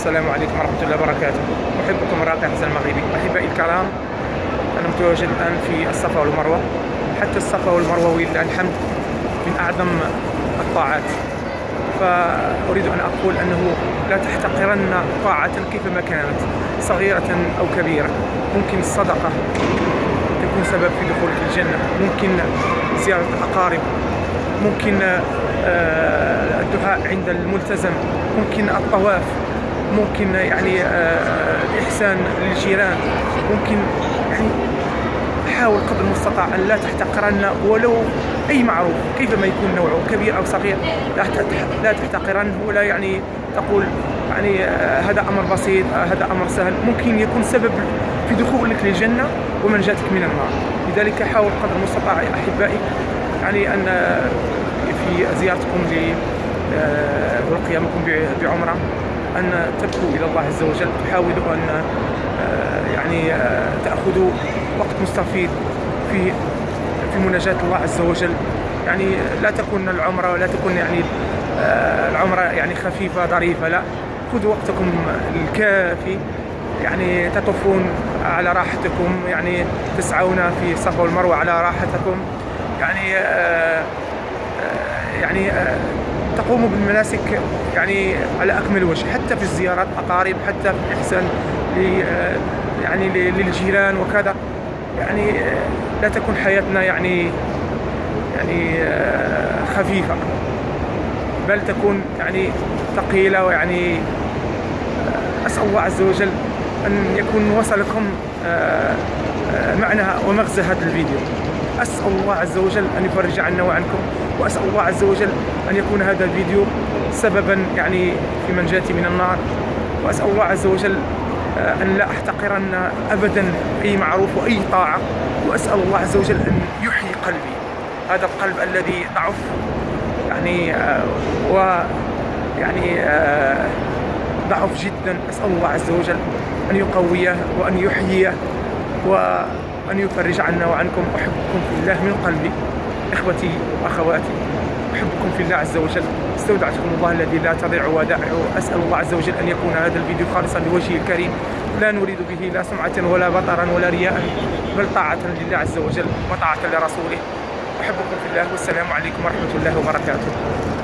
السلام عليكم ورحمة الله وبركاته. أحبكم الراقي حسن المغربي. أحبائي الكرام أنا متواجد الآن في الصفا والمروة. حتى الصفا والمروة ولله الحمد من أعظم الطاعات. فأريد أن أقول أنه لا تحتقرن طاعة كيفما كانت صغيرة أو كبيرة. ممكن الصدقة تكون سبب في دخولك الجنة. ممكن زيارة الأقارب ممكن آه، الدعاء عند الملتزم. ممكن الطواف. ممكن يعني آه، الإحسان للجيران. ممكن يعني حاول قدر المستطاع أن لا تحتقرن ولو أي معروف كيفما يكون نوعه كبير أو صغير لا تحتقرنه. ولا يعني تقول يعني آه، هذا أمر بسيط هذا أمر سهل. ممكن يكون سبب في دخولك للجنة ومنجاتك من النار. لذلك حاول قدر المستطاع أحبائي يعني أن في زيارتكم آه، وقيامكم بعمرة. أن تبكوا إلى الله عز وجل تحاولوا أن آه، يعني آه، تأخذوا وقت مستفيد في في مناجاة الله عز وجل. يعني لا تكون العمرة ولا تكون يعني العمرة يعني خفيفة ظريفة لا. خذوا وقتكم الكافي يعني تطوفون على راحتكم يعني تسعون في الصفا والمروة على راحتكم. يعني آه يعني آه، تقوم بالمناسك يعني على أكمل وجه حتى في الزيارات أقارب حتى في الإحسان آه، يعني للجيران وكذا. يعني آه، لا تكون حياتنا يعني يعني خفيفة بل تكون يعني ثقيلة ويعني أسأل الله عز وجل أن يكون وصلكم معنى ومغزى هذا الفيديو. أسأل الله عز وجل أن يفرج عنا وعنكم وأسأل الله عز وجل أن يكون هذا الفيديو سببا يعني في منجاتي من النار. وأسأل الله عز وجل آه، أن لا أحتقرن أبدا أي معروف وأي طاعة. وأسأل الله عز وجل أن يحيي قلبي. هذا القلب الذي ضعف يعني آه، و يعني آه، ضعف جدا. أسأل الله عز وجل أن يقويه وأن يحييه. و أن يفرج عنا وعنكم أحبكم في الله من قلبي إخوتي وأخواتي. أحبكم في الله عز وجل. استودعتكم الله الذي لا تضيع ودائعه. أسأل الله عز وجل أن يكون هذا الفيديو خالصا لوجهه الكريم. لا نريد به لا سمعة ولا بطرا ولا رياء بل طاعة لله عز وجل وطاعة لرسوله. أحبكم في الله والسلام عليكم ورحمة الله وبركاته.